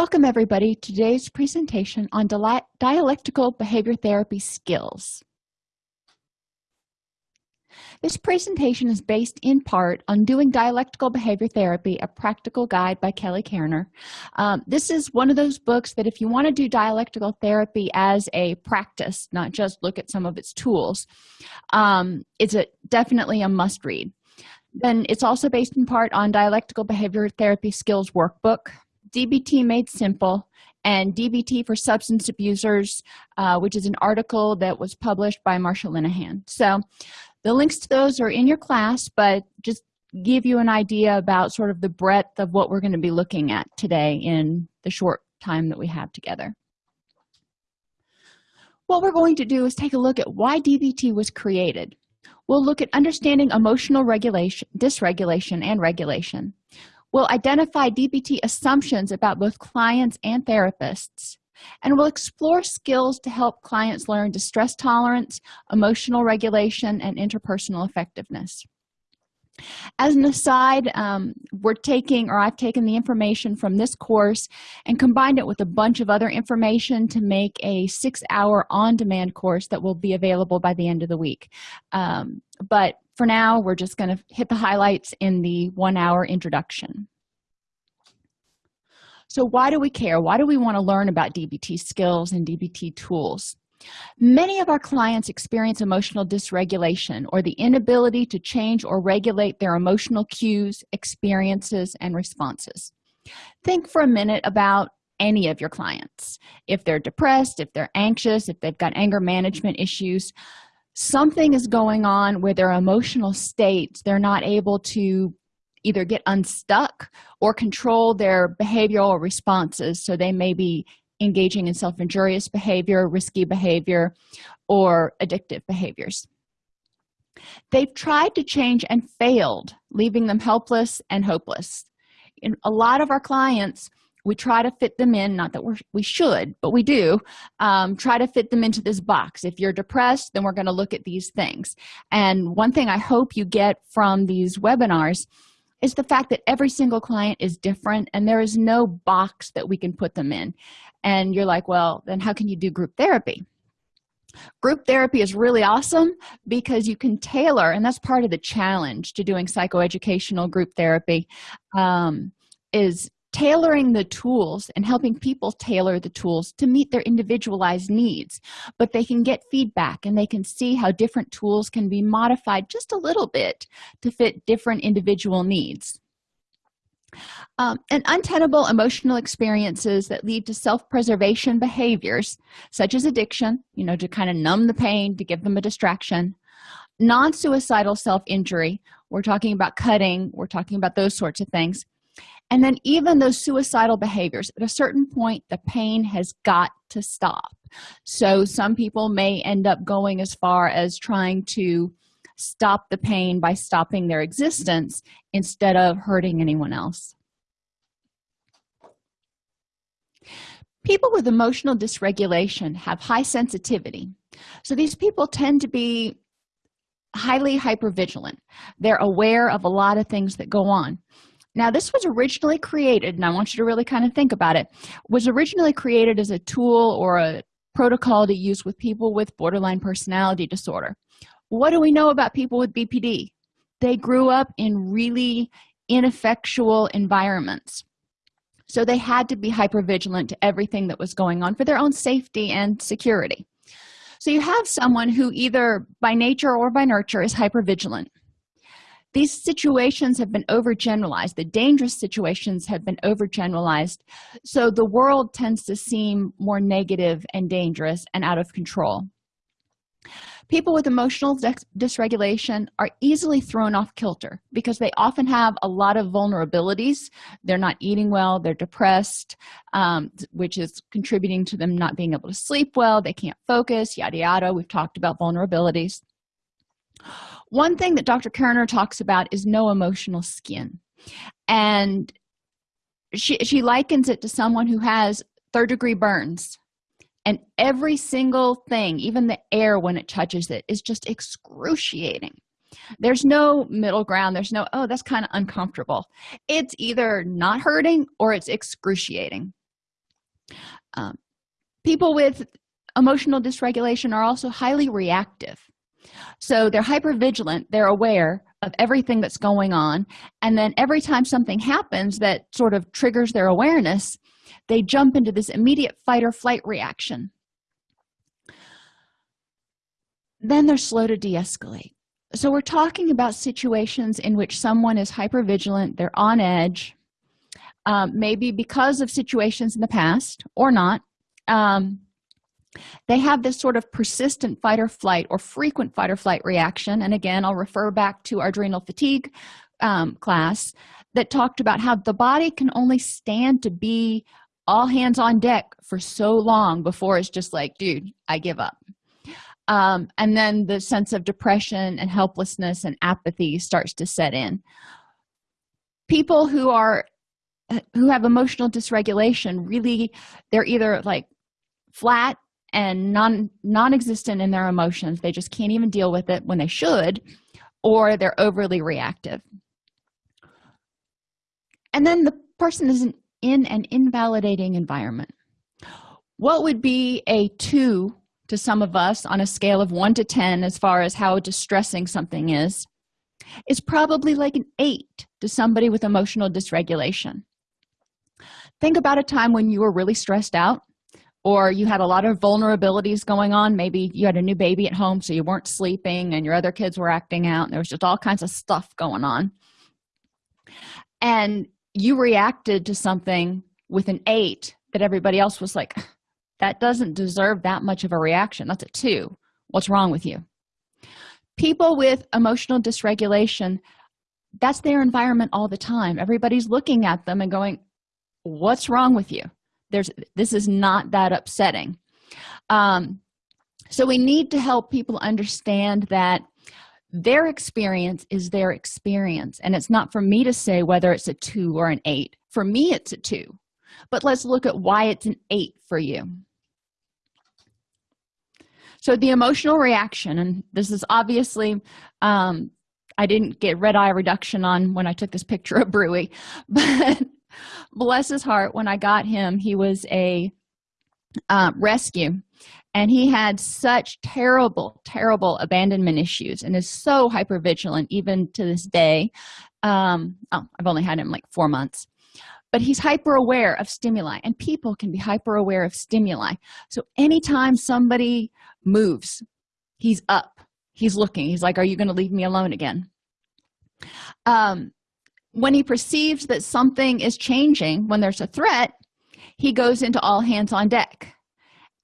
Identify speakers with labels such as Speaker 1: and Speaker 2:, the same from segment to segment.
Speaker 1: Welcome everybody to today's presentation on dialectical behavior therapy skills. This presentation is based in part on Doing Dialectical Behavior Therapy, a practical guide by Kelly Koerner. Um, this is one of those books that if you want to do dialectical therapy as a practice, not just look at some of its tools, um, it's a, definitely a must read. Then it's also based in part on Dialectical Behavior Therapy Skills Workbook, DBT Made Simple, and DBT for Substance Abusers, uh, which is an article that was published by Marsha Linehan. So the links to those are in your class, but just give you an idea about sort of the breadth of what we're going to be looking at today in the short time that we have together. What we're going to do is take a look at why DBT was created. We'll look at understanding emotional regulation, dysregulation, and regulation will identify DBT assumptions about both clients and therapists, and we'll explore skills to help clients learn distress tolerance, emotional regulation, and interpersonal effectiveness. As an aside, um, we're taking, or I've taken the information from this course and combined it with a bunch of other information to make a six-hour on-demand course that will be available by the end of the week. Um, but for now we're just going to hit the highlights in the one hour introduction. So why do we care? Why do we want to learn about dbt skills and dbt tools? Many of our clients experience emotional dysregulation or the inability to change or regulate their emotional cues experiences and responses. Think for a minute about any of your clients. If they're depressed if they're anxious if they've got anger management issues something is going on with their emotional states they're not able to either get unstuck or control their behavioral responses. So they may be engaging in self-injurious behavior risky behavior or addictive behaviors. They've tried to change and failed leaving them helpless and hopeless. In a lot of our clients we try to fit them in not that we're, we should but we do um, try to fit them into this box. If you're depressed then we're going to look at these things. And one thing i hope you get from these webinars is the fact that every single client is different and there is no box that we can put them in. And you're like well then how can you do group therapy? Group therapy is really awesome because you can tailor and that's part of the challenge to doing psychoeducational group therapy um, is tailoring the tools and helping people tailor the tools to meet their individualized needs. But they can get feedback and they can see how different tools can be modified just a little bit to fit different individual needs. Um, and untenable emotional experiences that lead to self-preservation behaviors such as addiction you know to kind of numb the pain to give them a distraction. Non-suicidal self-injury we're talking about cutting we're talking about those sorts of things and then even those suicidal behaviors at a certain point the pain has got to stop. So some people may end up going as far as trying to stop the pain by stopping their existence instead of hurting anyone else. People with emotional dysregulation have high sensitivity. So these people tend to be highly hypervigilant. They're aware of a lot of things that go on now this was originally created and i want you to really kind of think about it was originally created as a tool or a protocol to use with people with borderline personality disorder. What do we know about people with bpd they grew up in really ineffectual environments. So they had to be hypervigilant to everything that was going on for their own safety and security. So you have someone who either by nature or by nurture is hypervigilant these situations have been overgeneralized. The dangerous situations have been overgeneralized. So the world tends to seem more negative and dangerous and out of control. People with emotional dysregulation are easily thrown off kilter because they often have a lot of vulnerabilities. They're not eating well. They're depressed um, which is contributing to them not being able to sleep well. They can't focus yada yada. We've talked about vulnerabilities one thing that dr koerner talks about is no emotional skin. And she, she likens it to someone who has third degree burns. And every single thing even the air when it touches it is just excruciating. There's no middle ground. There's no oh that's kind of uncomfortable. It's either not hurting or it's excruciating. Um, people with emotional dysregulation are also highly reactive so they're hyper vigilant they're aware of everything that's going on. And then every time something happens that sort of triggers their awareness they jump into this immediate fight or flight reaction. Then they're slow to de-escalate. So we're talking about situations in which someone is hyper vigilant they're on edge um, maybe because of situations in the past or not um, they have this sort of persistent fight or flight or frequent fight or flight reaction. And again i'll refer back to our adrenal fatigue um, class that talked about how the body can only stand to be all hands on deck for so long before it's just like dude i give up. Um, and then the sense of depression and helplessness and apathy starts to set in. People who are who have emotional dysregulation really they're either like flat and non non-existent in their emotions. They just can't even deal with it when they should or they're overly reactive. And then the person is in an invalidating environment. What would be a two to some of us on a scale of 1 to 10 as far as how distressing something is is probably like an 8 to somebody with emotional dysregulation. Think about a time when you were really stressed out or you had a lot of vulnerabilities going on. Maybe you had a new baby at home so you weren't sleeping and your other kids were acting out and there was just all kinds of stuff going on. And you reacted to something with an eight that everybody else was like that doesn't deserve that much of a reaction. That's a two. What's wrong with you? People with emotional dysregulation that's their environment all the time. Everybody's looking at them and going what's wrong with you there's this is not that upsetting. Um, so we need to help people understand that their experience is their experience and it's not for me to say whether it's a two or an eight. For me it's a two. But let's look at why it's an eight for you. So the emotional reaction and this is obviously um, i didn't get red eye reduction on when i took this picture of brewy but bless his heart. When i got him he was a uh, rescue. And he had such terrible terrible abandonment issues and is so hyper vigilant even to this day. Um oh, i've only had him like four months. But he's hyper aware of stimuli and people can be hyper aware of stimuli. So anytime somebody moves he's up. He's looking. He's like are you going to leave me alone again? Um when he perceives that something is changing when there's a threat he goes into all hands on deck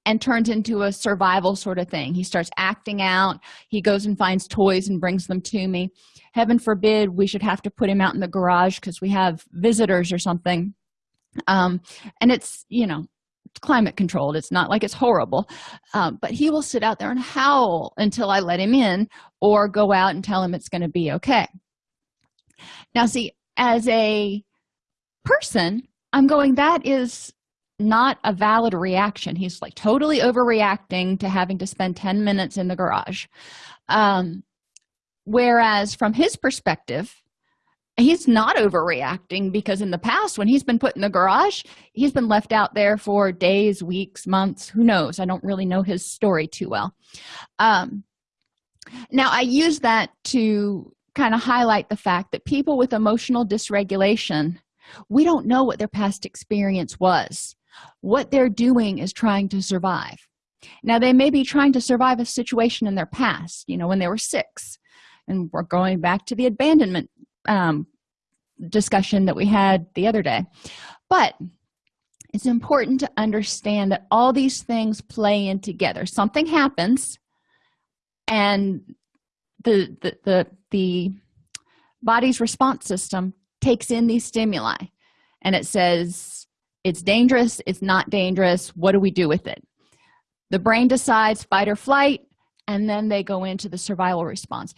Speaker 1: and turns into a survival sort of thing. He starts acting out. He goes and finds toys and brings them to me. Heaven forbid we should have to put him out in the garage because we have visitors or something. Um, and it's you know climate controlled. It's not like it's horrible. Um, but he will sit out there and howl until i let him in or go out and tell him it's going to be okay. Now see as a person i'm going that is not a valid reaction. He's like totally overreacting to having to spend 10 minutes in the garage. Um, whereas from his perspective he's not overreacting because in the past when he's been put in the garage he's been left out there for days weeks months who knows? I don't really know his story too well. Um, now i use that to kind of highlight the fact that people with emotional dysregulation we don't know what their past experience was. What they're doing is trying to survive. Now they may be trying to survive a situation in their past you know when they were six. And we're going back to the abandonment um, discussion that we had the other day. But it's important to understand that all these things play in together. Something happens and the the the, the body's response system takes in these stimuli and it says it's dangerous it's not dangerous what do we do with it? The brain decides fight or flight and then they go into the survival response.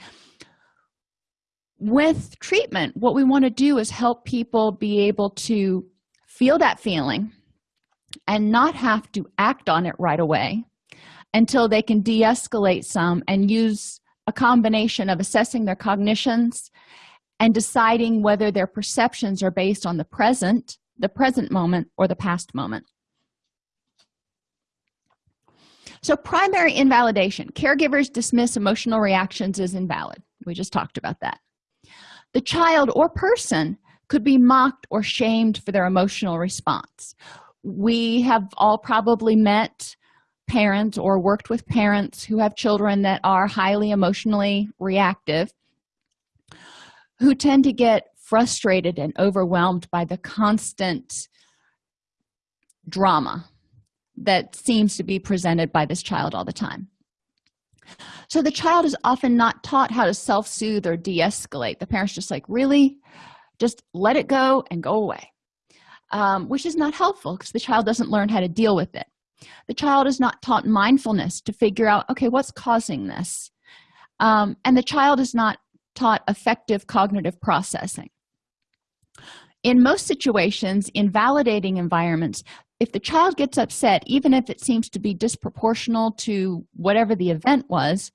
Speaker 1: With treatment what we want to do is help people be able to feel that feeling and not have to act on it right away until they can de-escalate some and use a combination of assessing their cognitions and deciding whether their perceptions are based on the present the present moment or the past moment. So primary invalidation. Caregivers dismiss emotional reactions as invalid. We just talked about that. The child or person could be mocked or shamed for their emotional response. We have all probably met parents or worked with parents who have children that are highly emotionally reactive who tend to get frustrated and overwhelmed by the constant drama that seems to be presented by this child all the time. So the child is often not taught how to self-soothe or de-escalate. The parents just like really? Just let it go and go away um, which is not helpful because the child doesn't learn how to deal with it the child is not taught mindfulness to figure out okay what's causing this? Um, and the child is not taught effective cognitive processing. In most situations in validating environments if the child gets upset even if it seems to be disproportional to whatever the event was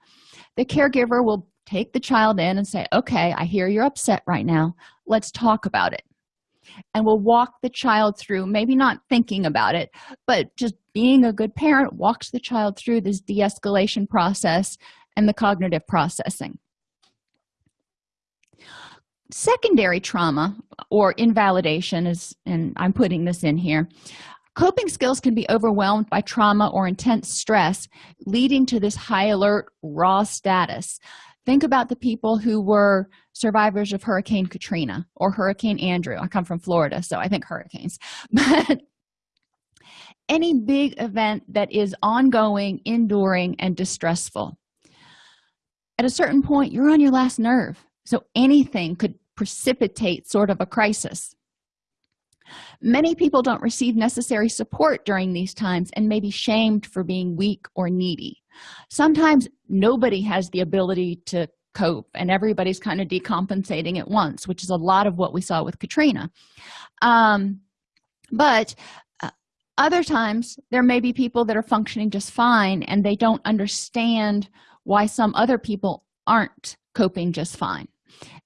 Speaker 1: the caregiver will take the child in and say okay i hear you're upset right now. Let's talk about it and will walk the child through maybe not thinking about it but just being a good parent walks the child through this de-escalation process and the cognitive processing. Secondary trauma or invalidation is and i'm putting this in here. Coping skills can be overwhelmed by trauma or intense stress leading to this high alert raw status think about the people who were survivors of hurricane katrina or hurricane andrew. I come from florida so i think hurricanes. But any big event that is ongoing enduring and distressful at a certain point you're on your last nerve. So anything could precipitate sort of a crisis many people don't receive necessary support during these times and may be shamed for being weak or needy. Sometimes nobody has the ability to cope and everybody's kind of decompensating at once which is a lot of what we saw with katrina. Um, but uh, other times there may be people that are functioning just fine and they don't understand why some other people aren't coping just fine.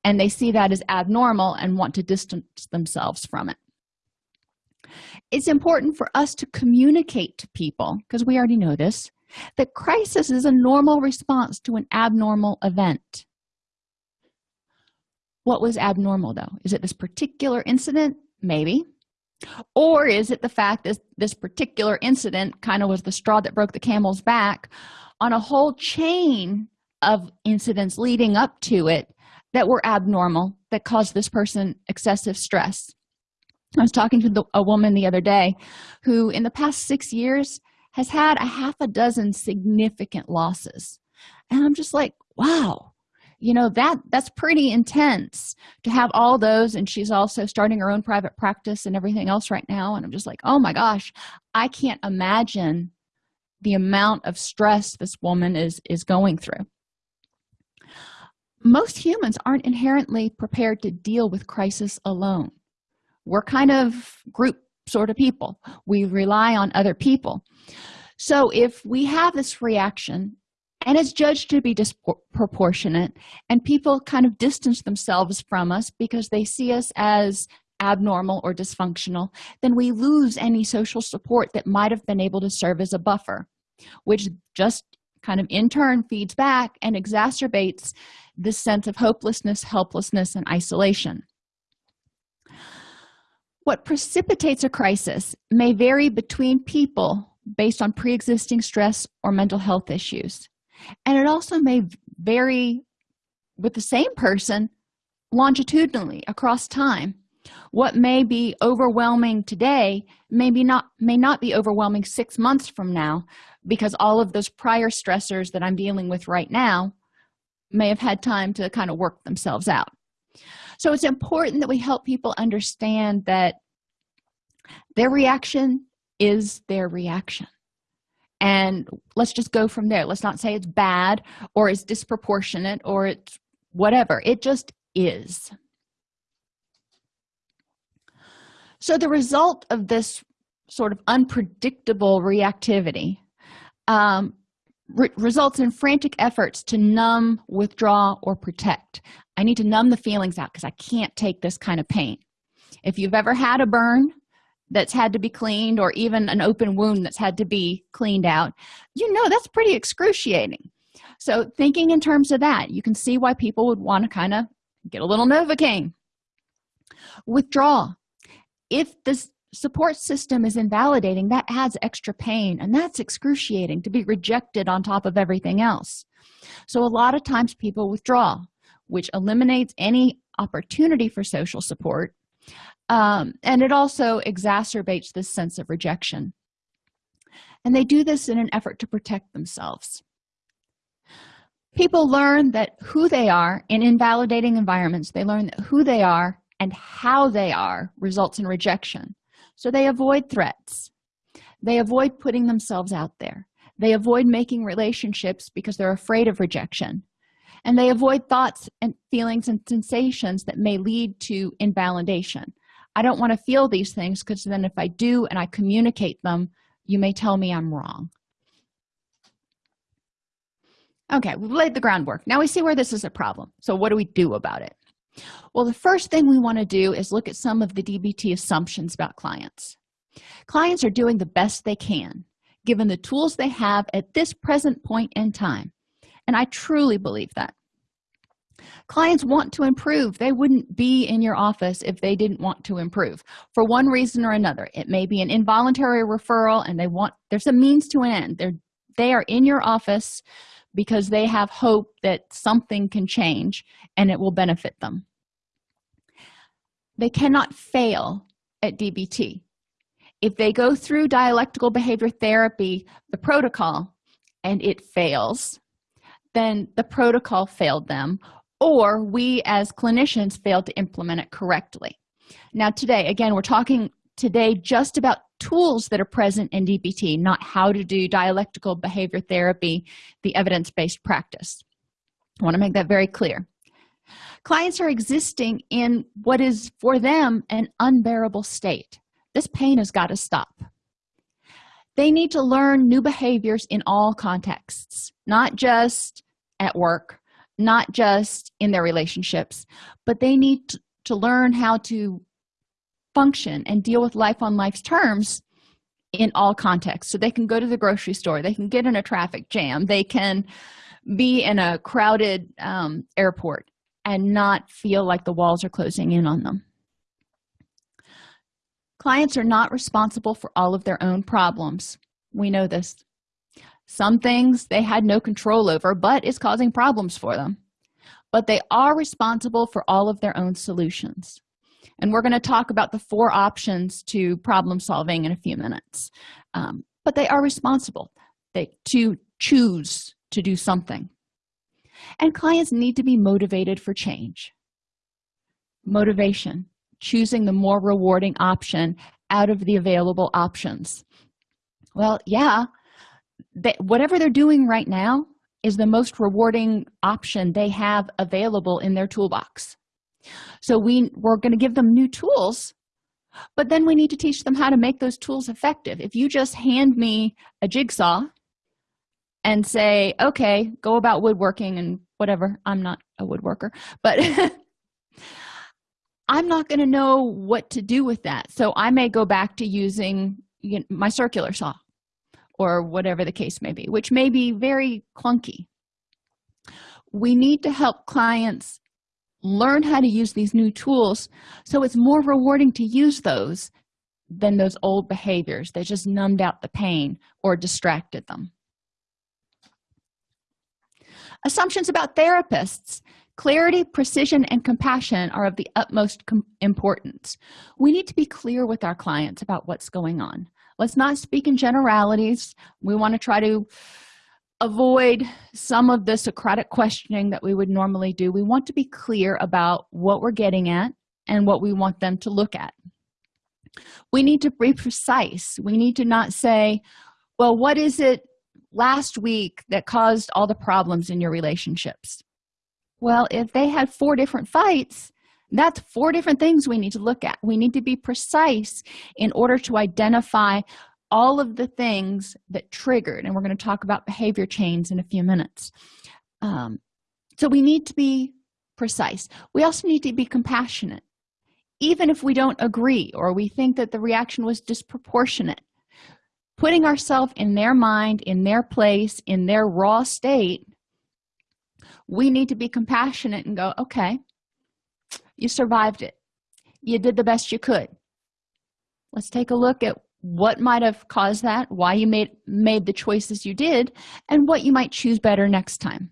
Speaker 1: And they see that as abnormal and want to distance themselves from it it's important for us to communicate to people because we already know this that crisis is a normal response to an abnormal event. What was abnormal though? Is it this particular incident? Maybe. Or is it the fact that this particular incident kind of was the straw that broke the camel's back on a whole chain of incidents leading up to it that were abnormal that caused this person excessive stress i was talking to the, a woman the other day who in the past six years has had a half a dozen significant losses. And i'm just like wow. You know that that's pretty intense to have all those and she's also starting her own private practice and everything else right now. And i'm just like oh my gosh i can't imagine the amount of stress this woman is is going through. Most humans aren't inherently prepared to deal with crisis alone we're kind of group sort of people. We rely on other people. So if we have this reaction and it's judged to be disproportionate and people kind of distance themselves from us because they see us as abnormal or dysfunctional then we lose any social support that might have been able to serve as a buffer which just kind of in turn feeds back and exacerbates this sense of hopelessness helplessness and isolation what precipitates a crisis may vary between people based on pre-existing stress or mental health issues. And it also may vary with the same person longitudinally across time. What may be overwhelming today maybe not may not be overwhelming six months from now because all of those prior stressors that i'm dealing with right now may have had time to kind of work themselves out so it's important that we help people understand that their reaction is their reaction. And let's just go from there. Let's not say it's bad or it's disproportionate or it's whatever. It just is. So the result of this sort of unpredictable reactivity um, re results in frantic efforts to numb withdraw or protect i need to numb the feelings out because i can't take this kind of pain. If you've ever had a burn that's had to be cleaned or even an open wound that's had to be cleaned out you know that's pretty excruciating. So thinking in terms of that you can see why people would want to kind of get a little novocaine. Withdrawal if this support system is invalidating that adds extra pain and that's excruciating to be rejected on top of everything else. So a lot of times people withdraw which eliminates any opportunity for social support um, and it also exacerbates this sense of rejection. And they do this in an effort to protect themselves. People learn that who they are in invalidating environments. They learn that who they are and how they are results in rejection. So they avoid threats. They avoid putting themselves out there. They avoid making relationships because they're afraid of rejection and they avoid thoughts and feelings and sensations that may lead to invalidation. I don't want to feel these things because then if i do and i communicate them you may tell me i'm wrong. Okay we've laid the groundwork. Now we see where this is a problem. So what do we do about it? Well the first thing we want to do is look at some of the dbt assumptions about clients. Clients are doing the best they can given the tools they have at this present point in time and i truly believe that. Clients want to improve. They wouldn't be in your office if they didn't want to improve for one reason or another. It may be an involuntary referral and they want there's a means to an end. They're they are in your office because they have hope that something can change and it will benefit them. They cannot fail at dbt if they go through dialectical behavior therapy the protocol and it fails then the protocol failed them or we as clinicians failed to implement it correctly. Now today again we're talking today just about tools that are present in dbt not how to do dialectical behavior therapy the evidence-based practice. I want to make that very clear. Clients are existing in what is for them an unbearable state. This pain has got to stop. They need to learn new behaviors in all contexts not just at work not just in their relationships but they need to learn how to function and deal with life on life's terms in all contexts. So they can go to the grocery store they can get in a traffic jam they can be in a crowded um, airport and not feel like the walls are closing in on them. Clients are not responsible for all of their own problems. We know this some things they had no control over but is causing problems for them. But they are responsible for all of their own solutions. And we're going to talk about the four options to problem solving in a few minutes. Um, but they are responsible. They to choose to do something. And clients need to be motivated for change. Motivation choosing the more rewarding option out of the available options. Well yeah that whatever they're doing right now is the most rewarding option they have available in their toolbox. So we we're going to give them new tools but then we need to teach them how to make those tools effective. If you just hand me a jigsaw and say okay go about woodworking and whatever i'm not a woodworker but i'm not going to know what to do with that. So i may go back to using my circular saw or whatever the case may be which may be very clunky. We need to help clients learn how to use these new tools so it's more rewarding to use those than those old behaviors that just numbed out the pain or distracted them. Assumptions about therapists. Clarity precision and compassion are of the utmost importance. We need to be clear with our clients about what's going on let's not speak in generalities. We want to try to avoid some of the socratic questioning that we would normally do. We want to be clear about what we're getting at and what we want them to look at. We need to be precise. We need to not say well what is it last week that caused all the problems in your relationships? Well if they had four different fights that's four different things we need to look at. We need to be precise in order to identify all of the things that triggered and we're going to talk about behavior chains in a few minutes. Um, so we need to be precise. We also need to be compassionate. Even if we don't agree or we think that the reaction was disproportionate putting ourselves in their mind in their place in their raw state we need to be compassionate and go okay you survived it. You did the best you could. Let's take a look at what might have caused that why you made made the choices you did and what you might choose better next time.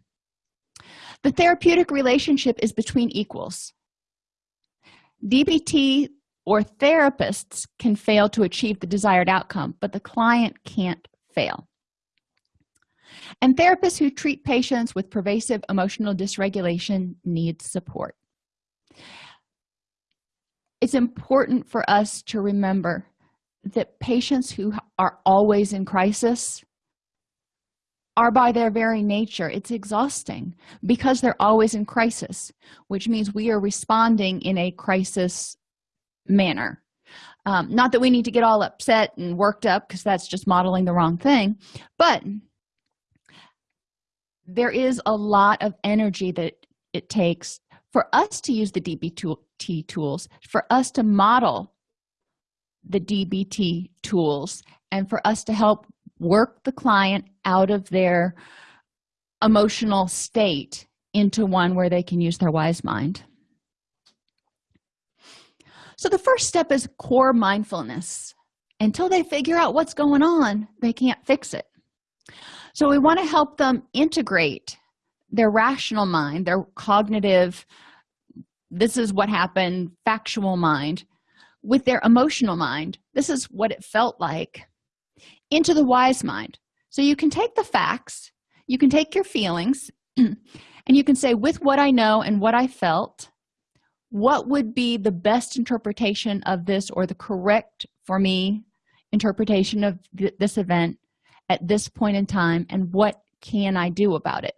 Speaker 1: The therapeutic relationship is between equals. Dbt or therapists can fail to achieve the desired outcome but the client can't fail. And therapists who treat patients with pervasive emotional dysregulation need support it's important for us to remember that patients who are always in crisis are by their very nature it's exhausting because they're always in crisis which means we are responding in a crisis manner. Um, not that we need to get all upset and worked up because that's just modeling the wrong thing but there is a lot of energy that it takes for us to use the dbt tools for us to model the dbt tools and for us to help work the client out of their emotional state into one where they can use their wise mind. So the first step is core mindfulness. Until they figure out what's going on they can't fix it. So we want to help them integrate their rational mind their cognitive this is what happened factual mind with their emotional mind this is what it felt like into the wise mind. So you can take the facts you can take your feelings and you can say with what i know and what i felt what would be the best interpretation of this or the correct for me interpretation of th this event at this point in time and what can i do about it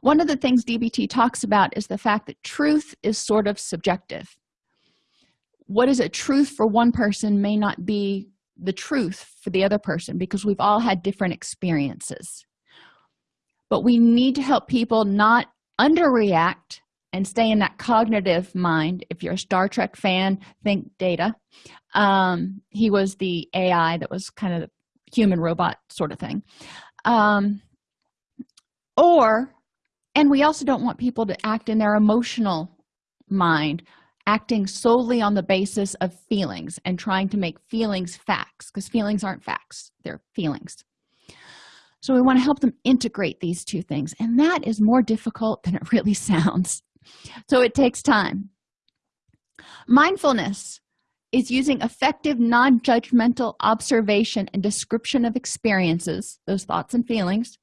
Speaker 1: one of the things dbt talks about is the fact that truth is sort of subjective. What is a truth for one person may not be the truth for the other person because we've all had different experiences. But we need to help people not underreact and stay in that cognitive mind. If you're a star trek fan think data. Um, he was the ai that was kind of human robot sort of thing. Um, or and we also don't want people to act in their emotional mind acting solely on the basis of feelings and trying to make feelings facts because feelings aren't facts they're feelings. So we want to help them integrate these two things and that is more difficult than it really sounds. So it takes time. Mindfulness is using effective non-judgmental observation and description of experiences those thoughts and feelings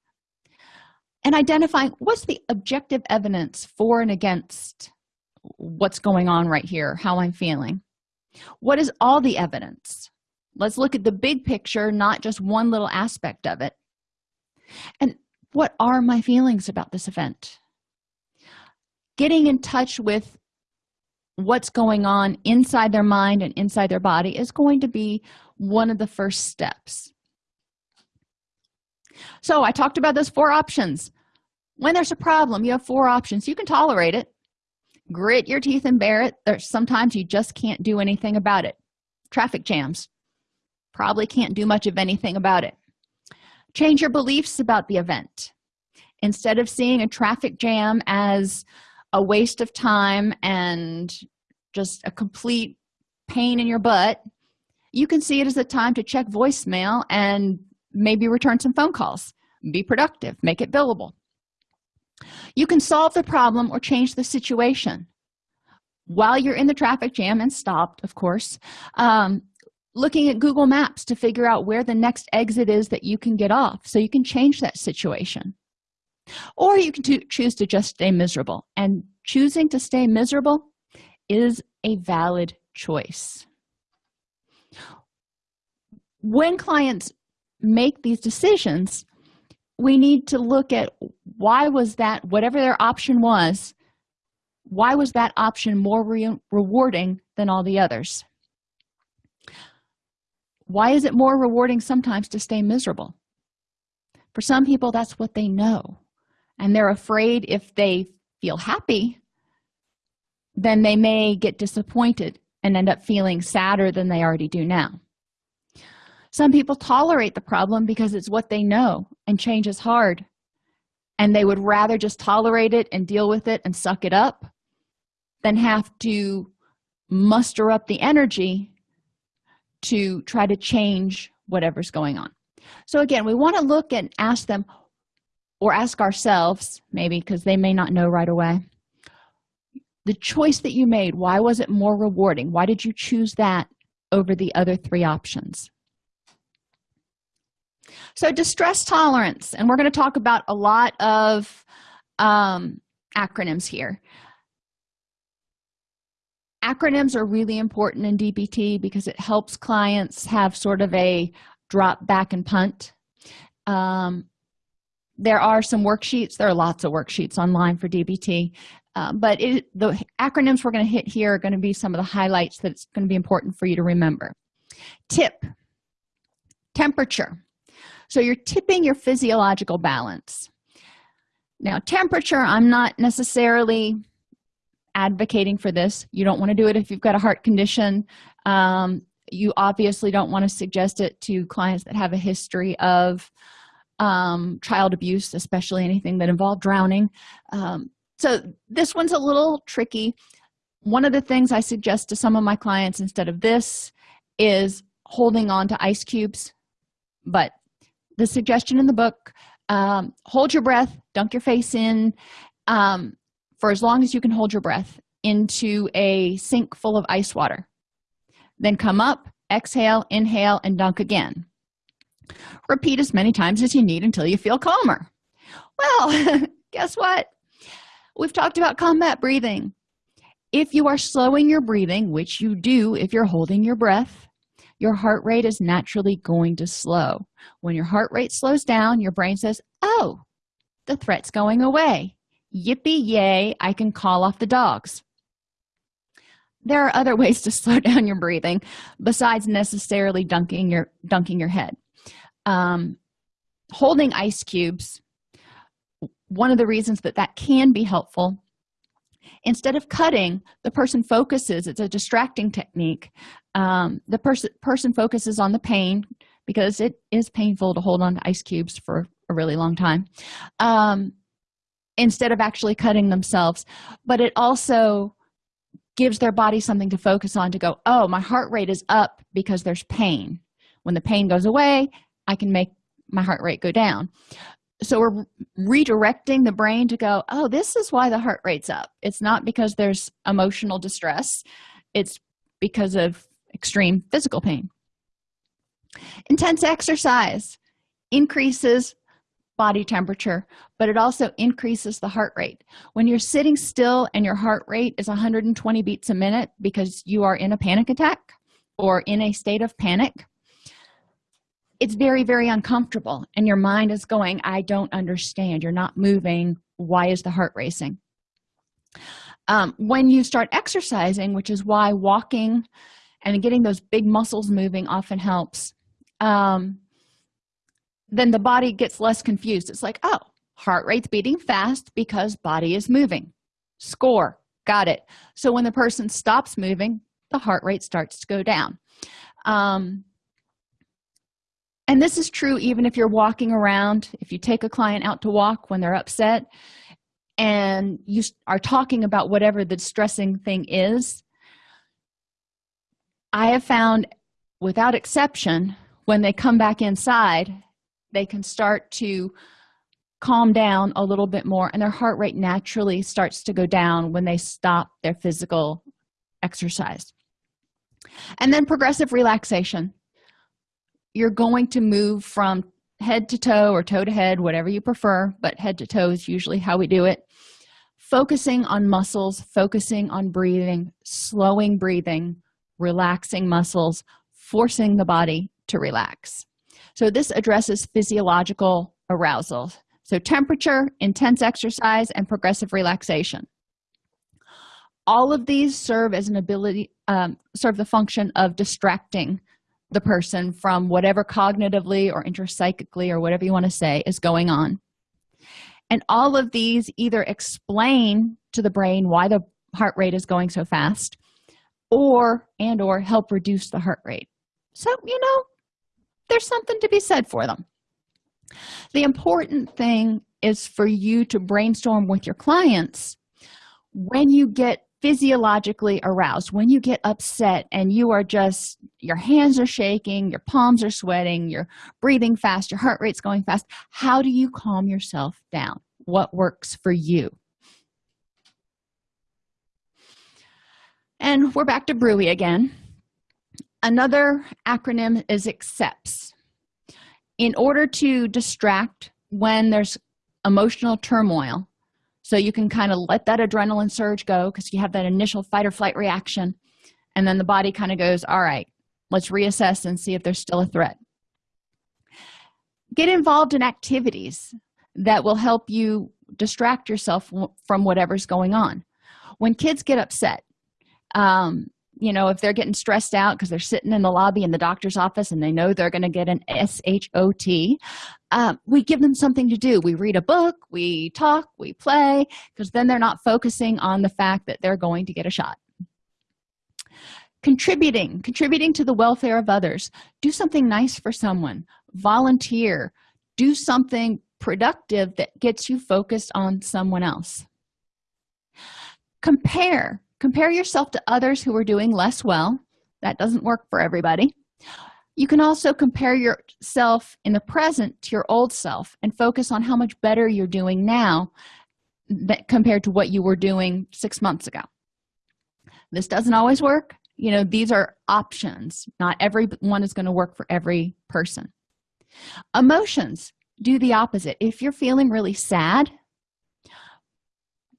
Speaker 1: and identifying what's the objective evidence for and against what's going on right here how i'm feeling. What is all the evidence? Let's look at the big picture not just one little aspect of it. And what are my feelings about this event? Getting in touch with what's going on inside their mind and inside their body is going to be one of the first steps so i talked about those four options. When there's a problem you have four options. You can tolerate it grit your teeth and bear it. There's sometimes you just can't do anything about it. Traffic jams. Probably can't do much of anything about it. Change your beliefs about the event. Instead of seeing a traffic jam as a waste of time and just a complete pain in your butt you can see it as a time to check voicemail and maybe return some phone calls. Be productive. Make it billable. You can solve the problem or change the situation. While you're in the traffic jam and stopped of course um, looking at google maps to figure out where the next exit is that you can get off so you can change that situation. Or you can choose to just stay miserable. And choosing to stay miserable is a valid choice. When clients make these decisions we need to look at why was that whatever their option was why was that option more re rewarding than all the others? Why is it more rewarding sometimes to stay miserable? For some people that's what they know and they're afraid if they feel happy then they may get disappointed and end up feeling sadder than they already do now some people tolerate the problem because it's what they know and change is hard. And they would rather just tolerate it and deal with it and suck it up than have to muster up the energy to try to change whatever's going on. So again we want to look and ask them or ask ourselves maybe because they may not know right away the choice that you made why was it more rewarding? Why did you choose that over the other three options so distress tolerance and we're going to talk about a lot of um, acronyms here. Acronyms are really important in dbt because it helps clients have sort of a drop back and punt. Um, there are some worksheets. There are lots of worksheets online for dbt um, but it, the acronyms we're going to hit here are going to be some of the highlights that it's going to be important for you to remember. Tip. Temperature so you're tipping your physiological balance. Now temperature i'm not necessarily advocating for this. You don't want to do it if you've got a heart condition. Um, you obviously don't want to suggest it to clients that have a history of um, child abuse especially anything that involved drowning. Um, so this one's a little tricky. One of the things i suggest to some of my clients instead of this is holding on to ice cubes but the suggestion in the book um, hold your breath dunk your face in um, for as long as you can hold your breath into a sink full of ice water. Then come up exhale inhale and dunk again. Repeat as many times as you need until you feel calmer. Well guess what? We've talked about combat breathing. If you are slowing your breathing which you do if you're holding your breath your heart rate is naturally going to slow. When your heart rate slows down your brain says oh the threat's going away. Yippee yay i can call off the dogs. There are other ways to slow down your breathing besides necessarily dunking your dunking your head. Um, holding ice cubes one of the reasons that that can be helpful instead of cutting the person focuses it's a distracting technique um, the person person focuses on the pain because it is painful to hold on to ice cubes for a really long time um, instead of actually cutting themselves. But it also gives their body something to focus on to go oh my heart rate is up because there's pain. When the pain goes away i can make my heart rate go down so we're redirecting the brain to go oh this is why the heart rate's up. It's not because there's emotional distress. It's because of extreme physical pain. Intense exercise increases body temperature but it also increases the heart rate. When you're sitting still and your heart rate is 120 beats a minute because you are in a panic attack or in a state of panic it's very very uncomfortable and your mind is going i don't understand. You're not moving. Why is the heart racing? Um, when you start exercising which is why walking and getting those big muscles moving often helps um, then the body gets less confused. It's like oh heart rate's beating fast because body is moving. Score. Got it. So when the person stops moving the heart rate starts to go down. Um, and this is true even if you're walking around if you take a client out to walk when they're upset and you are talking about whatever the distressing thing is i have found without exception when they come back inside they can start to calm down a little bit more and their heart rate naturally starts to go down when they stop their physical exercise. And then progressive relaxation you're going to move from head to toe or toe to head whatever you prefer but head to toe is usually how we do it. Focusing on muscles focusing on breathing slowing breathing relaxing muscles forcing the body to relax. So this addresses physiological arousal. So temperature intense exercise and progressive relaxation. All of these serve as an ability um, serve the function of distracting the person from whatever cognitively or intrapsychically or whatever you want to say is going on. And all of these either explain to the brain why the heart rate is going so fast or and or help reduce the heart rate. So you know there's something to be said for them. The important thing is for you to brainstorm with your clients when you get physiologically aroused. When you get upset and you are just your hands are shaking your palms are sweating you're breathing fast your heart rate's going fast how do you calm yourself down? What works for you? And we're back to brewy again. Another acronym is accepts. In order to distract when there's emotional turmoil so you can kind of let that adrenaline surge go because you have that initial fight or flight reaction and then the body kind of goes all right let's reassess and see if there's still a threat. Get involved in activities that will help you distract yourself from whatever's going on. When kids get upset um, you know if they're getting stressed out because they're sitting in the lobby in the doctor's office and they know they're going to get an shot uh, we give them something to do. We read a book we talk we play because then they're not focusing on the fact that they're going to get a shot. Contributing contributing to the welfare of others. Do something nice for someone. Volunteer. Do something productive that gets you focused on someone else. Compare compare yourself to others who are doing less well. That doesn't work for everybody. You can also compare yourself in the present to your old self and focus on how much better you're doing now compared to what you were doing six months ago. This doesn't always work. You know these are options. Not every one is going to work for every person. Emotions do the opposite. If you're feeling really sad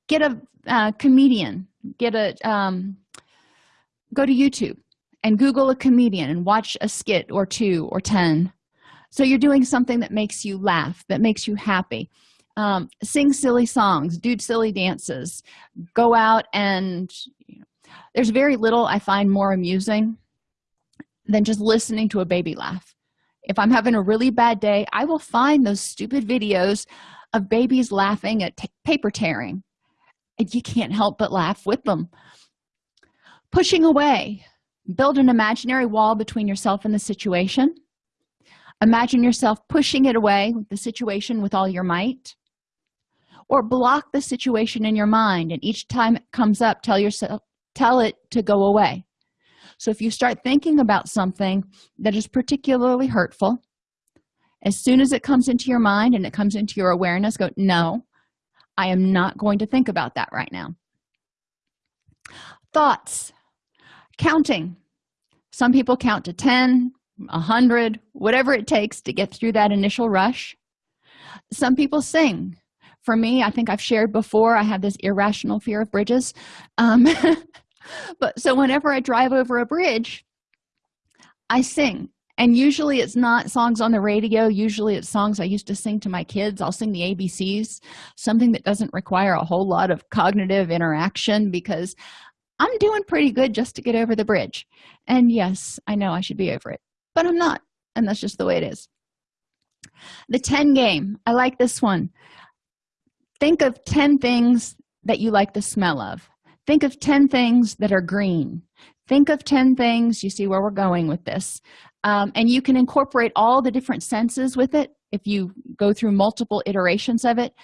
Speaker 1: get a, a comedian get a um, go to youtube and google a comedian and watch a skit or two or ten. So you're doing something that makes you laugh that makes you happy. Um, sing silly songs do silly dances go out and you know, there's very little i find more amusing than just listening to a baby laugh. If i'm having a really bad day i will find those stupid videos of babies laughing at paper tearing and you can't help but laugh with them. Pushing away. Build an imaginary wall between yourself and the situation. Imagine yourself pushing it away with the situation with all your might. Or block the situation in your mind and each time it comes up tell yourself tell it to go away. So if you start thinking about something that is particularly hurtful as soon as it comes into your mind and it comes into your awareness go no i am not going to think about that right now. Thoughts. Counting. Some people count to 10 100 whatever it takes to get through that initial rush. Some people sing. For me i think i've shared before i have this irrational fear of bridges. Um, but so whenever i drive over a bridge i sing and usually it's not songs on the radio. Usually it's songs i used to sing to my kids. I'll sing the abcs something that doesn't require a whole lot of cognitive interaction because i'm doing pretty good just to get over the bridge. And yes i know i should be over it but i'm not and that's just the way it is. The 10 game. I like this one. Think of 10 things that you like the smell of. Think of 10 things that are green think of 10 things you see where we're going with this. Um, and you can incorporate all the different senses with it if you go through multiple iterations of it.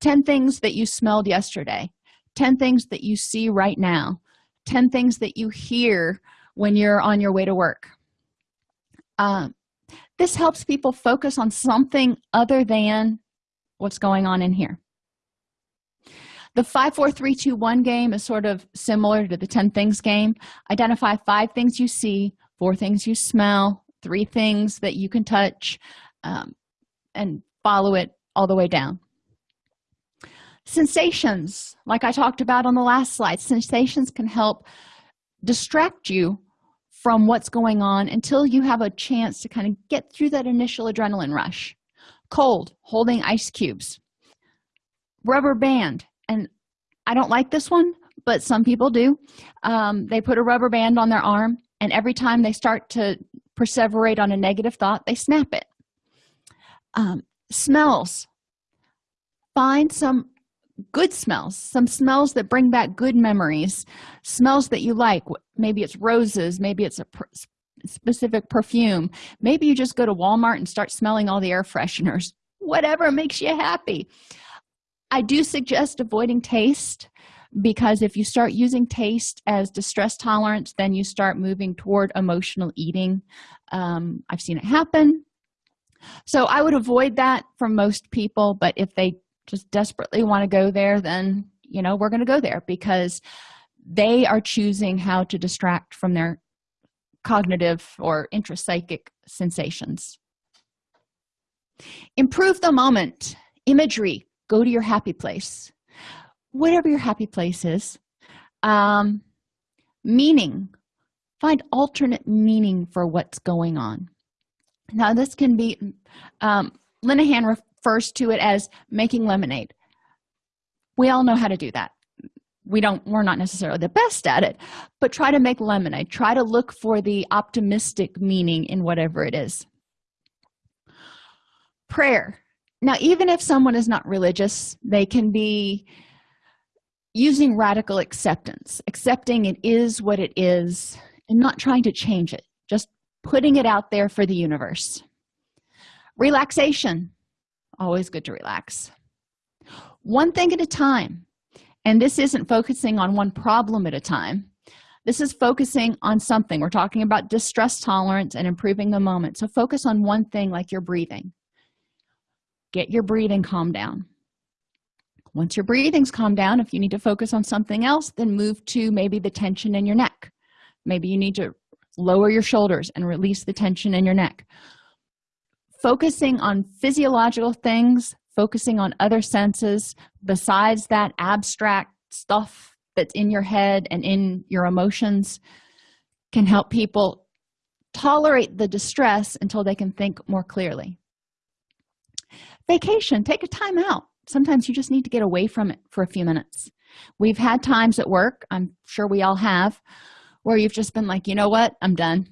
Speaker 1: 10 things that you smelled yesterday. 10 things that you see right now. 10 things that you hear when you're on your way to work. Um, this helps people focus on something other than what's going on in here the 54321 game is sort of similar to the 10 things game. Identify five things you see four things you smell three things that you can touch um, and follow it all the way down. Sensations like i talked about on the last slide sensations can help distract you from what's going on until you have a chance to kind of get through that initial adrenaline rush. Cold holding ice cubes. Rubber band and i don't like this one but some people do. Um, they put a rubber band on their arm and every time they start to perseverate on a negative thought they snap it. Um, smells. Find some good smells some smells that bring back good memories smells that you like. Maybe it's roses maybe it's a specific perfume. Maybe you just go to walmart and start smelling all the air fresheners. Whatever makes you happy i do suggest avoiding taste because if you start using taste as distress tolerance then you start moving toward emotional eating. Um, i've seen it happen. So i would avoid that for most people but if they just desperately want to go there then you know we're going to go there because they are choosing how to distract from their cognitive or intrapsychic sensations. Improve the moment. Imagery go to your happy place. Whatever your happy place is um, meaning find alternate meaning for what's going on. Now this can be um, linehan refers to it as making lemonade. We all know how to do that. We don't we're not necessarily the best at it but try to make lemonade. Try to look for the optimistic meaning in whatever it is. Prayer now even if someone is not religious they can be using radical acceptance accepting it is what it is and not trying to change it just putting it out there for the universe. Relaxation always good to relax. One thing at a time and this isn't focusing on one problem at a time. This is focusing on something. We're talking about distress tolerance and improving the moment. So focus on one thing like your breathing get your breathing calm down. Once your breathing's calmed down if you need to focus on something else then move to maybe the tension in your neck. Maybe you need to lower your shoulders and release the tension in your neck. Focusing on physiological things focusing on other senses besides that abstract stuff that's in your head and in your emotions can help people tolerate the distress until they can think more clearly vacation. Take a time out. Sometimes you just need to get away from it for a few minutes. We've had times at work i'm sure we all have where you've just been like you know what? I'm done.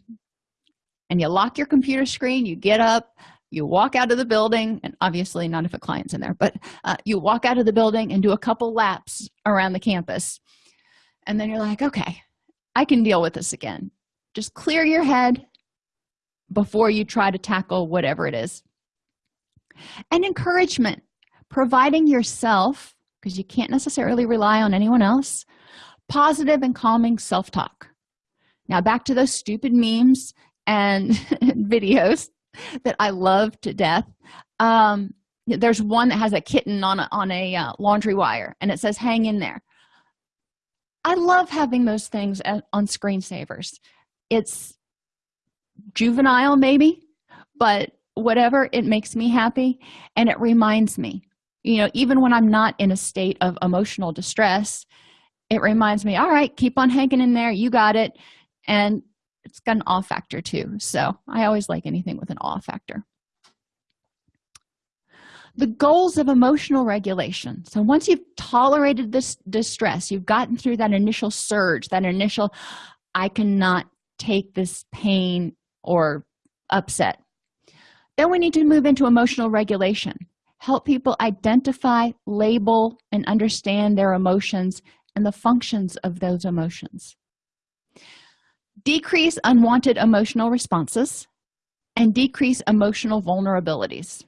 Speaker 1: And you lock your computer screen you get up you walk out of the building and obviously not if a client's in there but uh, you walk out of the building and do a couple laps around the campus. And then you're like okay i can deal with this again. Just clear your head before you try to tackle whatever it is and encouragement. Providing yourself because you can't necessarily rely on anyone else positive and calming self-talk. Now back to those stupid memes and videos that i love to death. Um, there's one that has a kitten on a, on a uh, laundry wire and it says hang in there. I love having those things on screensavers. It's juvenile maybe but whatever it makes me happy and it reminds me. You know even when i'm not in a state of emotional distress it reminds me all right keep on hanging in there. You got it. And it's got an awe factor too. So i always like anything with an awe factor. The goals of emotional regulation. So once you've tolerated this distress you've gotten through that initial surge that initial i cannot take this pain or upset then we need to move into emotional regulation. Help people identify label and understand their emotions and the functions of those emotions. Decrease unwanted emotional responses and decrease emotional vulnerabilities.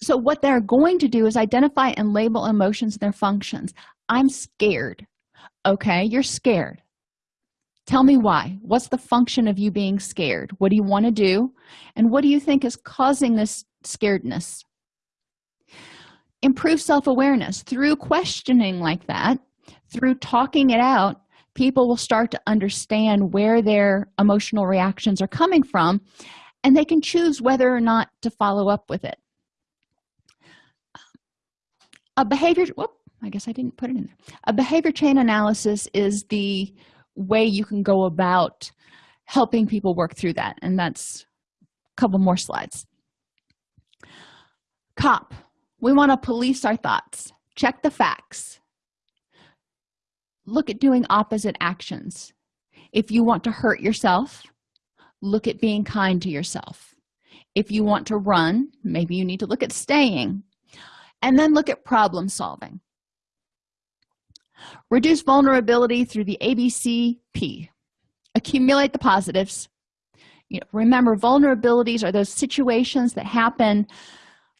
Speaker 1: So what they're going to do is identify and label emotions and their functions. I'm scared. Okay you're scared tell me why. What's the function of you being scared? What do you want to do? And what do you think is causing this scaredness? Improve self-awareness. Through questioning like that through talking it out people will start to understand where their emotional reactions are coming from and they can choose whether or not to follow up with it. A behavior whoop, i guess i didn't put it in there. A behavior chain analysis is the way you can go about helping people work through that. And that's a couple more slides. Cop we want to police our thoughts. Check the facts. Look at doing opposite actions. If you want to hurt yourself look at being kind to yourself. If you want to run maybe you need to look at staying. And then look at problem solving reduce vulnerability through the abcp accumulate the positives. You know, remember vulnerabilities are those situations that happen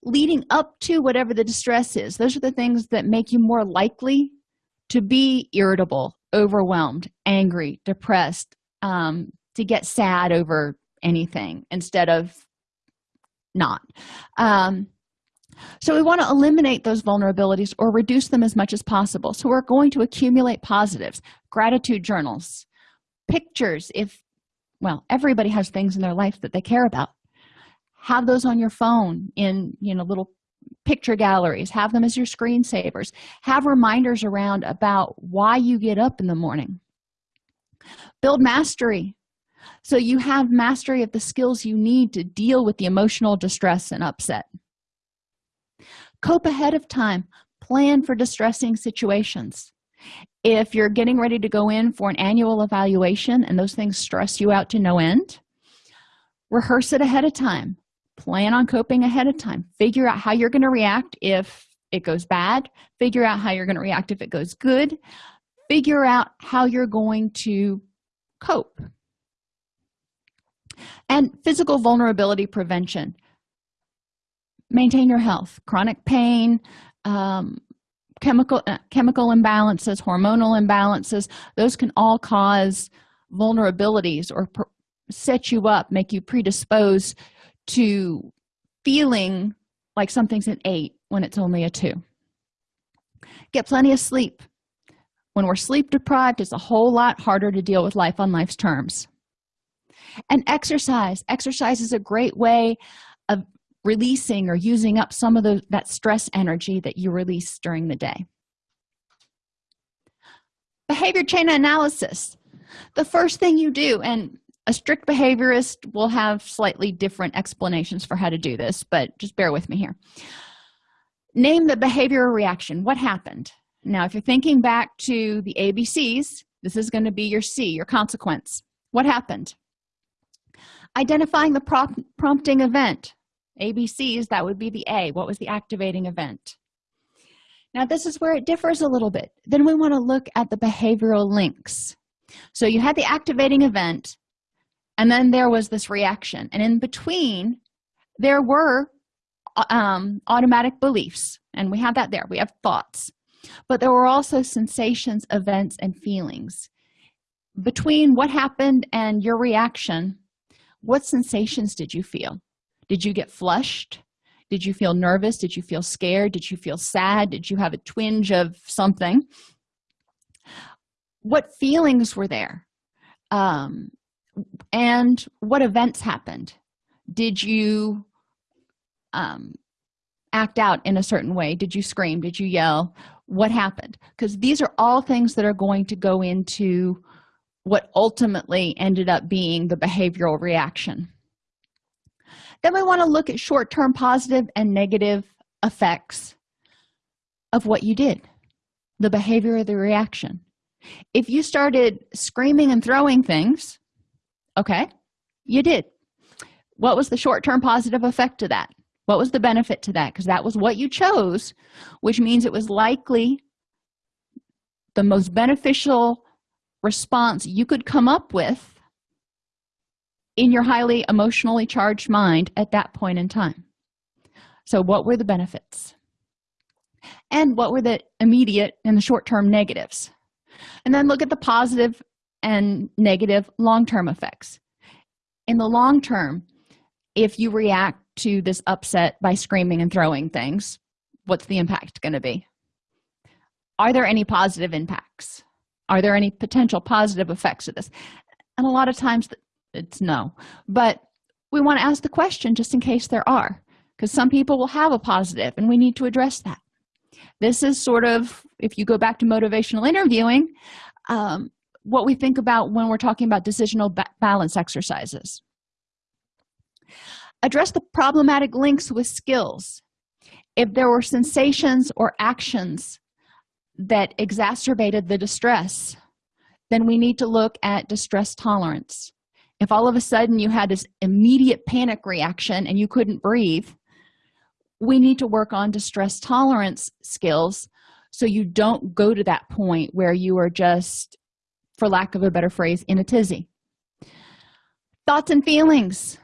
Speaker 1: leading up to whatever the distress is. Those are the things that make you more likely to be irritable overwhelmed angry depressed um, to get sad over anything instead of not. Um, so we want to eliminate those vulnerabilities or reduce them as much as possible. So we're going to accumulate positives. Gratitude journals pictures if well everybody has things in their life that they care about. Have those on your phone in you know little picture galleries. Have them as your screensavers. Have reminders around about why you get up in the morning. Build mastery. So you have mastery of the skills you need to deal with the emotional distress and upset cope ahead of time. Plan for distressing situations. If you're getting ready to go in for an annual evaluation and those things stress you out to no end rehearse it ahead of time. Plan on coping ahead of time. Figure out how you're going to react if it goes bad. Figure out how you're going to react if it goes good. Figure out how you're going to cope. And physical vulnerability prevention maintain your health. Chronic pain um, chemical uh, chemical imbalances hormonal imbalances those can all cause vulnerabilities or set you up make you predisposed to feeling like something's an eight when it's only a two. Get plenty of sleep. When we're sleep deprived it's a whole lot harder to deal with life on life's terms. And exercise. Exercise is a great way of releasing or using up some of the, that stress energy that you release during the day. Behavior chain analysis. The first thing you do and a strict behaviorist will have slightly different explanations for how to do this but just bear with me here. Name the behavioral reaction. What happened? Now if you're thinking back to the abcs this is going to be your c your consequence. What happened? Identifying the prompt, prompting event abcs that would be the a. What was the activating event? Now this is where it differs a little bit. Then we want to look at the behavioral links. So you had the activating event and then there was this reaction. And in between there were um, automatic beliefs. And we have that there. We have thoughts. But there were also sensations events and feelings. Between what happened and your reaction what sensations did you feel did you get flushed? Did you feel nervous? Did you feel scared? Did you feel sad? Did you have a twinge of something? What feelings were there? Um, and what events happened? Did you um, act out in a certain way? Did you scream? Did you yell? What happened? Because these are all things that are going to go into what ultimately ended up being the behavioral reaction then we want to look at short-term positive and negative effects of what you did the behavior of the reaction. If you started screaming and throwing things okay you did. What was the short-term positive effect to that? What was the benefit to that? Because that was what you chose which means it was likely the most beneficial response you could come up with in your highly emotionally charged mind at that point in time. So what were the benefits? And what were the immediate and the short-term negatives? And then look at the positive and negative long-term effects. In the long term if you react to this upset by screaming and throwing things what's the impact going to be? Are there any positive impacts? Are there any potential positive effects of this? And a lot of times it's no. But we want to ask the question just in case there are because some people will have a positive and we need to address that. This is sort of if you go back to motivational interviewing um, what we think about when we're talking about decisional ba balance exercises. Address the problematic links with skills. If there were sensations or actions that exacerbated the distress then we need to look at distress tolerance if all of a sudden you had this immediate panic reaction and you couldn't breathe we need to work on distress tolerance skills so you don't go to that point where you are just for lack of a better phrase in a tizzy. Thoughts and feelings.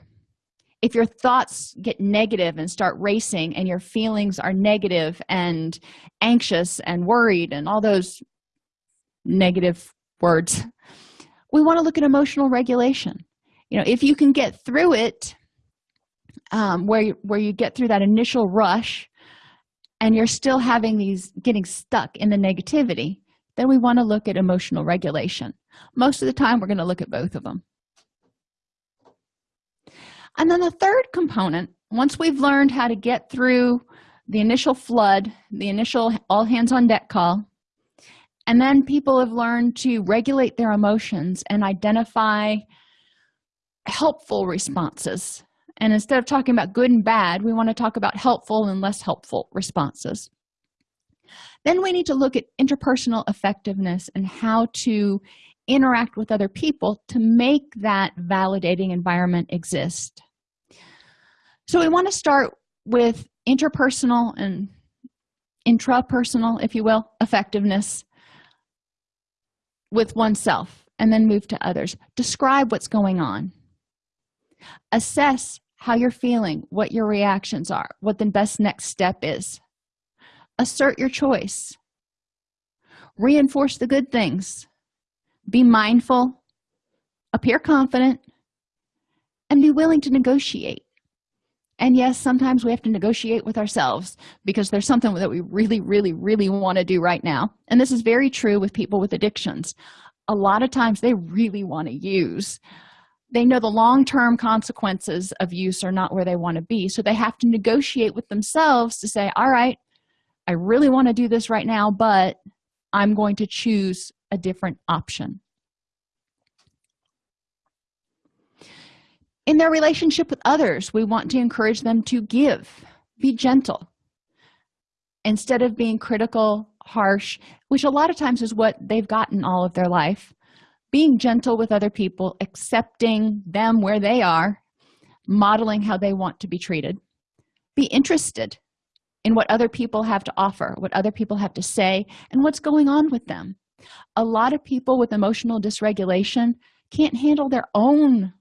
Speaker 1: If your thoughts get negative and start racing and your feelings are negative and anxious and worried and all those negative words we want to look at emotional regulation. You know if you can get through it um, where you, where you get through that initial rush and you're still having these getting stuck in the negativity then we want to look at emotional regulation. Most of the time we're going to look at both of them. And then the third component once we've learned how to get through the initial flood the initial all hands on deck call and then people have learned to regulate their emotions and identify helpful responses. And instead of talking about good and bad we want to talk about helpful and less helpful responses. Then we need to look at interpersonal effectiveness and how to interact with other people to make that validating environment exist. So we want to start with interpersonal and intrapersonal if you will effectiveness with oneself and then move to others. Describe what's going on. Assess how you're feeling what your reactions are what the best next step is. Assert your choice. Reinforce the good things. Be mindful appear confident and be willing to negotiate and yes sometimes we have to negotiate with ourselves because there's something that we really really really want to do right now. And this is very true with people with addictions. A lot of times they really want to use. They know the long-term consequences of use are not where they want to be so they have to negotiate with themselves to say all right i really want to do this right now but i'm going to choose a different option in their relationship with others we want to encourage them to give be gentle instead of being critical harsh which a lot of times is what they've gotten all of their life. Being gentle with other people accepting them where they are modeling how they want to be treated. Be interested in what other people have to offer what other people have to say and what's going on with them. A lot of people with emotional dysregulation can't handle their own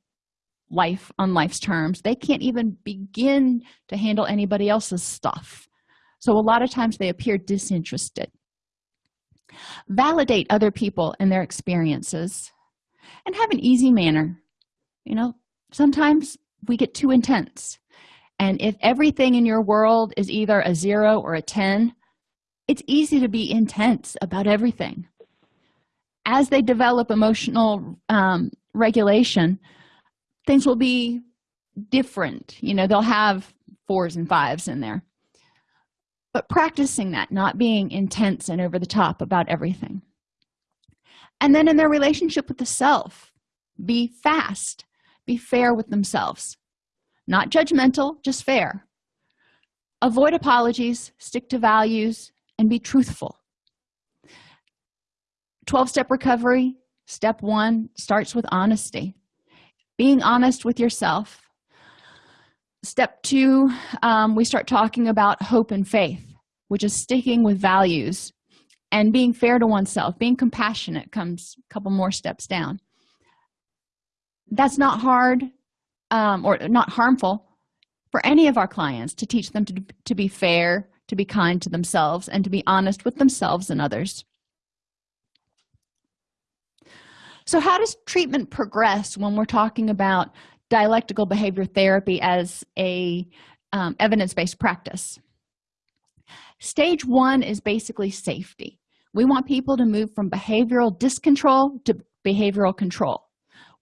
Speaker 1: life on life's terms they can't even begin to handle anybody else's stuff. So a lot of times they appear disinterested. Validate other people and their experiences and have an easy manner. You know sometimes we get too intense. And if everything in your world is either a zero or a 10 it's easy to be intense about everything. As they develop emotional um, regulation things will be different. You know they'll have fours and fives in there. But practicing that not being intense and over the top about everything. And then in their relationship with the self be fast be fair with themselves. Not judgmental just fair. Avoid apologies stick to values and be truthful. 12-step recovery step one starts with honesty being honest with yourself. Step two um, we start talking about hope and faith which is sticking with values and being fair to oneself being compassionate comes a couple more steps down. That's not hard um, or not harmful for any of our clients to teach them to, to be fair to be kind to themselves and to be honest with themselves and others so how does treatment progress when we're talking about dialectical behavior therapy as a um, evidence-based practice? Stage one is basically safety. We want people to move from behavioral discontrol to behavioral control.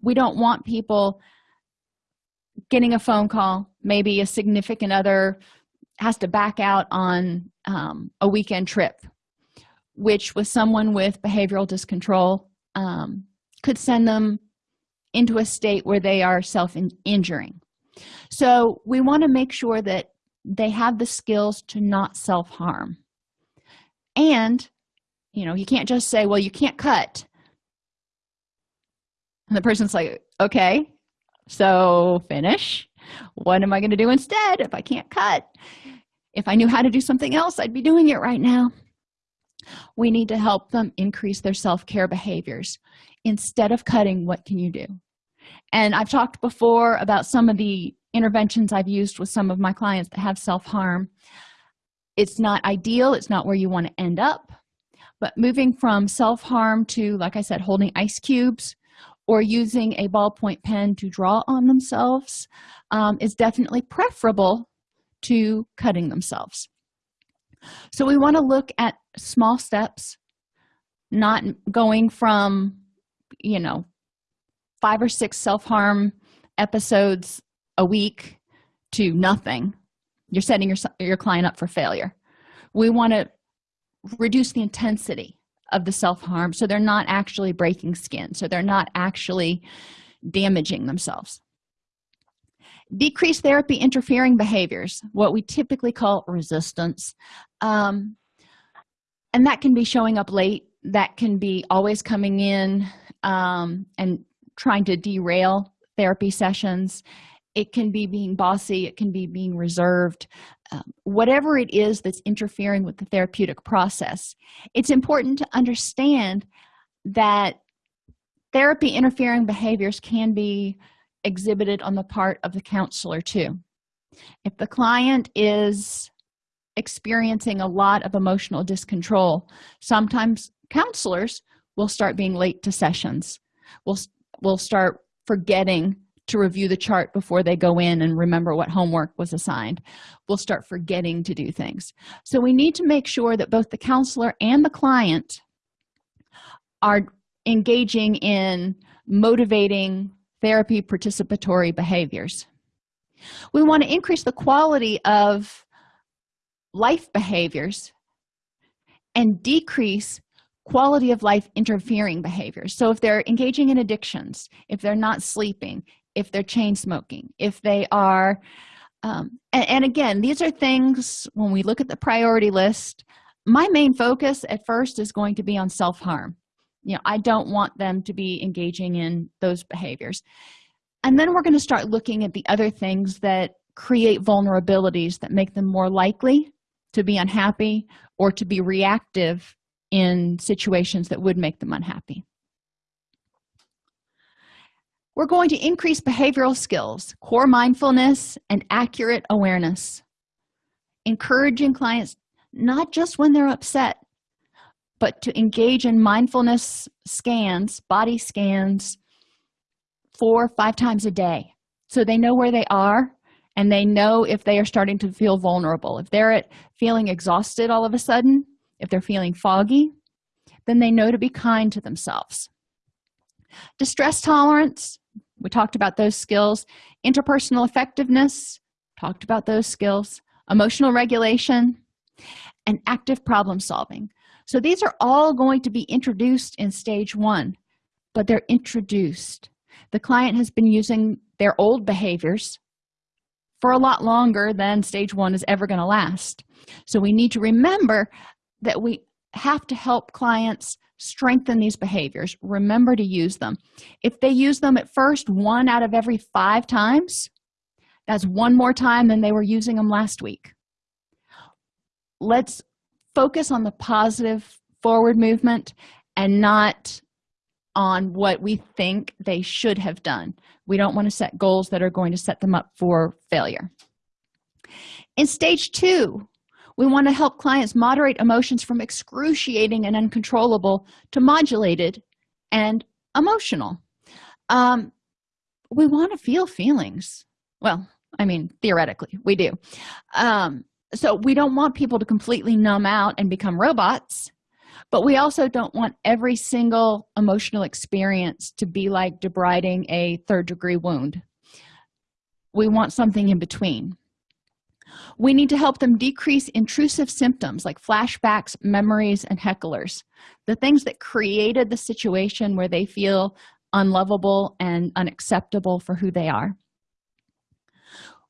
Speaker 1: We don't want people getting a phone call. Maybe a significant other has to back out on um, a weekend trip which with someone with behavioral discontrol um, could send them into a state where they are self-injuring. So we want to make sure that they have the skills to not self-harm. And you know you can't just say well you can't cut. And the person's like okay so finish. What am i going to do instead if i can't cut? If i knew how to do something else i'd be doing it right now. We need to help them increase their self-care behaviors instead of cutting what can you do? And i've talked before about some of the interventions i've used with some of my clients that have self-harm. It's not ideal it's not where you want to end up but moving from self-harm to like i said holding ice cubes or using a ballpoint pen to draw on themselves um, is definitely preferable to cutting themselves. So we want to look at small steps not going from you know five or six self-harm episodes a week to nothing you're setting your, your client up for failure. We want to reduce the intensity of the self-harm so they're not actually breaking skin so they're not actually damaging themselves. Decrease therapy interfering behaviors what we typically call resistance um, and that can be showing up late that can be always coming in um, and trying to derail therapy sessions. It can be being bossy it can be being reserved. Um, whatever it is that's interfering with the therapeutic process it's important to understand that therapy interfering behaviors can be exhibited on the part of the counselor too. If the client is experiencing a lot of emotional discontrol sometimes counselors will start being late to sessions. We'll we'll start forgetting to review the chart before they go in and remember what homework was assigned. We'll start forgetting to do things. So we need to make sure that both the counselor and the client are engaging in motivating therapy participatory behaviors. We want to increase the quality of life behaviors and decrease quality of life interfering behaviors. So if they're engaging in addictions if they're not sleeping if they're chain smoking if they are um, and, and again these are things when we look at the priority list my main focus at first is going to be on self-harm. You know i don't want them to be engaging in those behaviors. And then we're going to start looking at the other things that create vulnerabilities that make them more likely to be unhappy or to be reactive in situations that would make them unhappy. We're going to increase behavioral skills core mindfulness and accurate awareness encouraging clients not just when they're upset but to engage in mindfulness scans body scans four or five times a day. So they know where they are and they know if they are starting to feel vulnerable. If they're feeling exhausted all of a sudden if they're feeling foggy then they know to be kind to themselves. Distress tolerance we talked about those skills. Interpersonal effectiveness talked about those skills. Emotional regulation and active problem solving. So these are all going to be introduced in stage one but they're introduced. The client has been using their old behaviors for a lot longer than stage one is ever going to last. So we need to remember that we have to help clients strengthen these behaviors. Remember to use them. If they use them at first one out of every five times that's one more time than they were using them last week. Let's focus on the positive forward movement and not on what we think they should have done. We don't want to set goals that are going to set them up for failure. In stage two we want to help clients moderate emotions from excruciating and uncontrollable to modulated and emotional. Um, we want to feel feelings. Well i mean theoretically we do. Um, so we don't want people to completely numb out and become robots but we also don't want every single emotional experience to be like debriding a third degree wound. We want something in between we need to help them decrease intrusive symptoms like flashbacks memories and hecklers. The things that created the situation where they feel unlovable and unacceptable for who they are.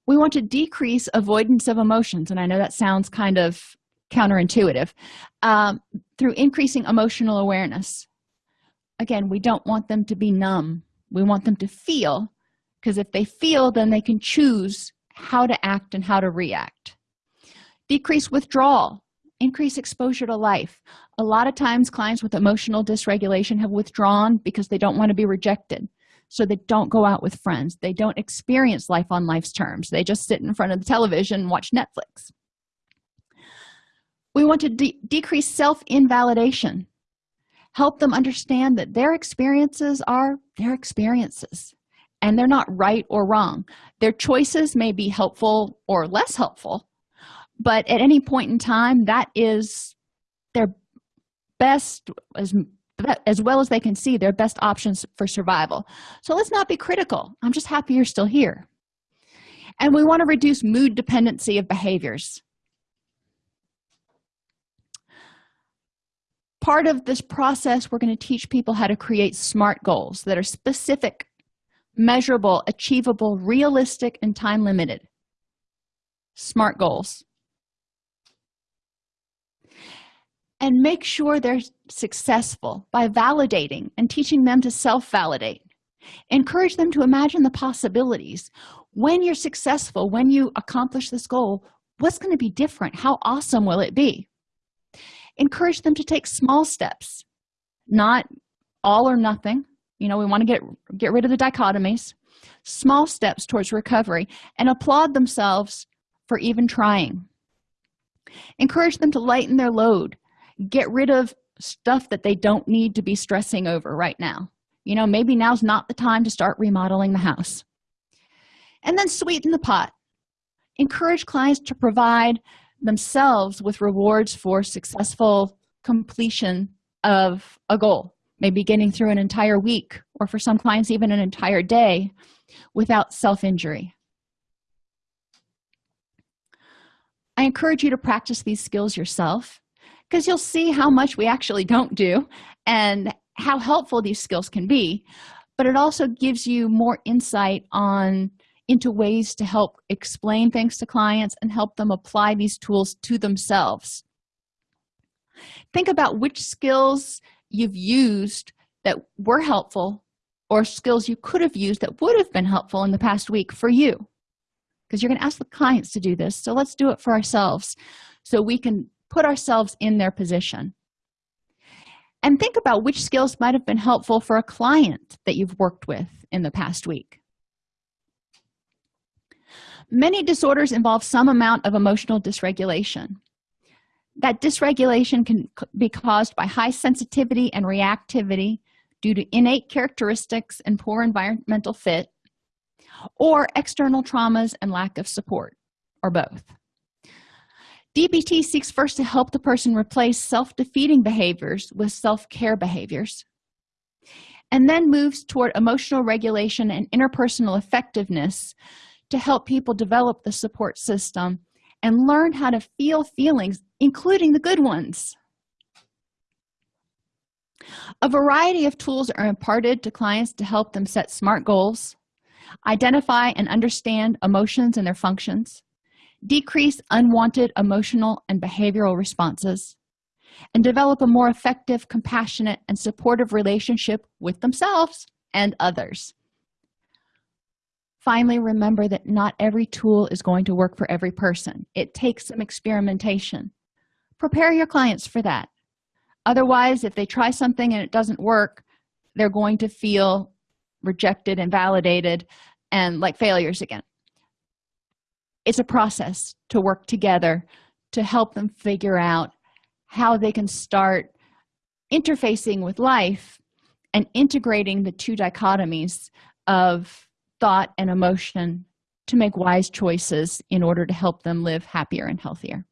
Speaker 1: We want to decrease avoidance of emotions and i know that sounds kind of counterintuitive um, through increasing emotional awareness. Again we don't want them to be numb. We want them to feel because if they feel then they can choose how to act and how to react. Decrease withdrawal. Increase exposure to life. A lot of times clients with emotional dysregulation have withdrawn because they don't want to be rejected. So they don't go out with friends. They don't experience life on life's terms. They just sit in front of the television and watch netflix. We want to de decrease self-invalidation. Help them understand that their experiences are their experiences and they're not right or wrong. Their choices may be helpful or less helpful but at any point in time that is their best as as well as they can see their best options for survival. So let's not be critical. I'm just happy you're still here. And we want to reduce mood dependency of behaviors. Part of this process we're going to teach people how to create smart goals that are specific measurable achievable realistic and time limited. Smart goals. And make sure they're successful by validating and teaching them to self-validate. Encourage them to imagine the possibilities. When you're successful when you accomplish this goal what's going to be different? How awesome will it be? Encourage them to take small steps not all or nothing you know we want to get get rid of the dichotomies. Small steps towards recovery and applaud themselves for even trying. Encourage them to lighten their load. Get rid of stuff that they don't need to be stressing over right now. You know maybe now's not the time to start remodeling the house. And then sweeten the pot. Encourage clients to provide themselves with rewards for successful completion of a goal maybe getting through an entire week or for some clients even an entire day without self-injury. I encourage you to practice these skills yourself because you'll see how much we actually don't do and how helpful these skills can be but it also gives you more insight on into ways to help explain things to clients and help them apply these tools to themselves. Think about which skills you've used that were helpful or skills you could have used that would have been helpful in the past week for you. Because you're going to ask the clients to do this so let's do it for ourselves so we can put ourselves in their position. And think about which skills might have been helpful for a client that you've worked with in the past week. Many disorders involve some amount of emotional dysregulation that dysregulation can be caused by high sensitivity and reactivity due to innate characteristics and poor environmental fit or external traumas and lack of support or both. Dbt seeks first to help the person replace self-defeating behaviors with self-care behaviors and then moves toward emotional regulation and interpersonal effectiveness to help people develop the support system and learn how to feel feelings including the good ones. A variety of tools are imparted to clients to help them set smart goals identify and understand emotions and their functions decrease unwanted emotional and behavioral responses and develop a more effective compassionate and supportive relationship with themselves and others finally remember that not every tool is going to work for every person. It takes some experimentation. Prepare your clients for that. Otherwise if they try something and it doesn't work they're going to feel rejected and validated and like failures again. It's a process to work together to help them figure out how they can start interfacing with life and integrating the two dichotomies of thought and emotion to make wise choices in order to help them live happier and healthier